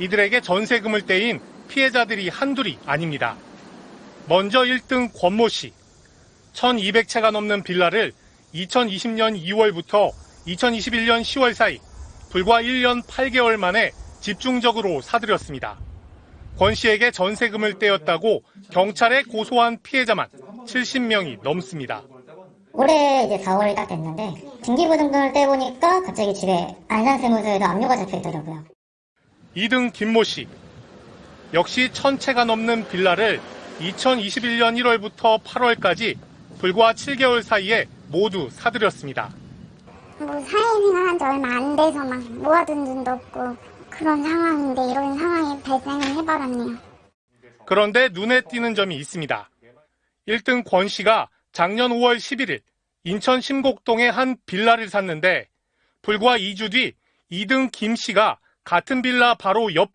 이들에게 전세금을 떼인 피해자들이 한둘이 아닙니다. 먼저 1등 권모 씨. 1200채가 넘는 빌라를 2020년 2월부터 2021년 10월 사이 불과 1년 8개월 만에 집중적으로 사들였습니다. 권 씨에게 전세금을 떼었다고 경찰에 고소한 피해자만 70명이 넘습니다. 올해 이제 4월이 딱 됐는데 등기부등본을 떼보니까 갑자기 집에 안산세무서에도 압류가 잡혀 있더라고요. 2등 김모 씨. 역시 1000채가 넘는 빌라를 2021년 1월부터 8월까지 불과 7개월 사이에 모두 사들였습니다. 뭐 사회생활 한 지 얼마 안 돼서 막 모아둔 돈도 없고 그런 상황인데 이런 상황이 발생을 해버렸네요. 그런데 눈에 띄는 점이 있습니다. 1등 권 씨가 작년 5월 11일 인천 심곡동의 한 빌라를 샀는데 불과 2주 뒤 2등 김 씨가 같은 빌라 바로 옆